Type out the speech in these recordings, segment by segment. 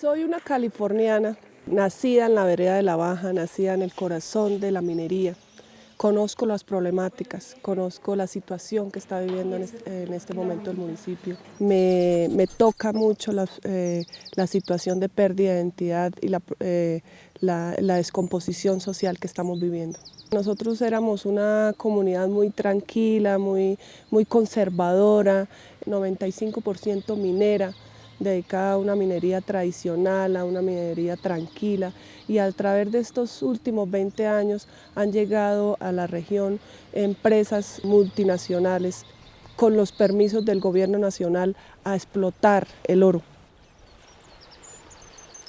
Soy una californiana, nacida en la vereda de La Baja, nacida en el corazón de la minería. Conozco las problemáticas, conozco la situación que está viviendo en este, momento el municipio. Me, toca mucho eh, la, situación de pérdida de identidad y eh, la, descomposición social que estamos viviendo. Nosotros éramos una comunidad muy tranquila, muy, muy conservadora, 95% minera, dedicada a una minería tradicional, a una minería tranquila. Y a través de estos últimos 20 años han llegado a la región empresas multinacionales con los permisos del gobierno nacional a explotar el oro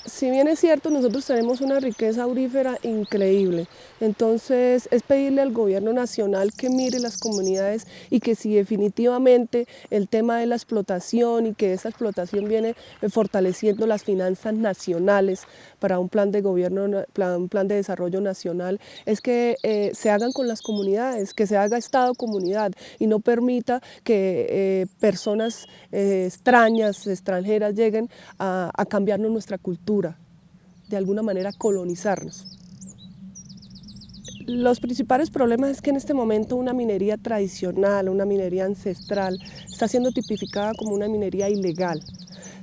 si bien es cierto, nosotros tenemos una riqueza aurífera increíble, entonces es pedirle al gobierno nacional que mire las comunidades y que si definitivamente el tema de la explotación y que esa explotación viene fortaleciendo las finanzas nacionales para un plan de gobierno, un plan de desarrollo nacional, es que eh, se hagan con las comunidades, que se haga Estado-comunidad y no permita que eh, personas eh, extrañas, extranjeras lleguen a, a cambiarnos nuestra cultura de alguna manera colonizarnos. Los principales problemas es que en este momento una minería tradicional, una minería ancestral, está siendo tipificada como una minería ilegal.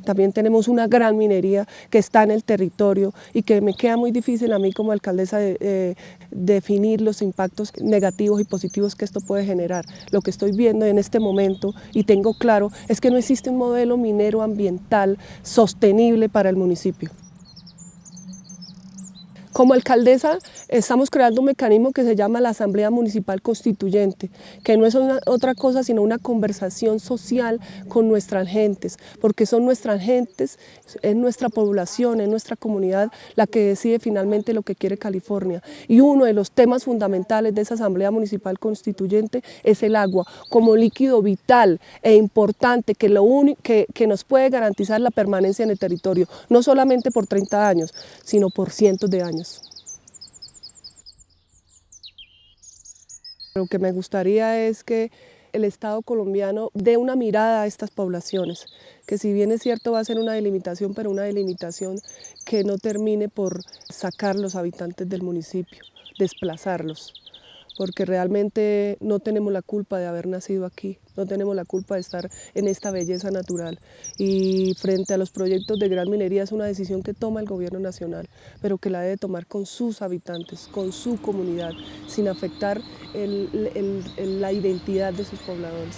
También tenemos una gran minería que está en el territorio y que me queda muy difícil a mí como alcaldesa de, eh, definir los impactos negativos y positivos que esto puede generar. Lo que estoy viendo en este momento y tengo claro es que no existe un modelo minero ambiental sostenible para el municipio. Como alcaldesa estamos creando un mecanismo que se llama la Asamblea Municipal Constituyente, que no es otra cosa sino una conversación social con nuestras gentes, porque son nuestras gentes, es nuestra población, es nuestra comunidad la que decide finalmente lo que quiere California. Y uno de los temas fundamentales de esa Asamblea Municipal Constituyente es el agua, como líquido vital e importante que, lo que, nos puede garantizar la permanencia en el territorio, no solamente por 30 años, sino por cientos de años. Lo que me gustaría es que el Estado colombiano dé una mirada a estas poblaciones, que si bien es cierto va a ser una delimitación, pero una delimitación que no termine por sacar los habitantes del municipio, desplazarlos porque realmente no tenemos la culpa de haber nacido aquí, no tenemos la culpa de estar en esta belleza natural y frente a los proyectos de gran minería es una decisión que toma el gobierno nacional, pero que la debe tomar con sus habitantes, con su comunidad, sin afectar la identidad de sus pobladores.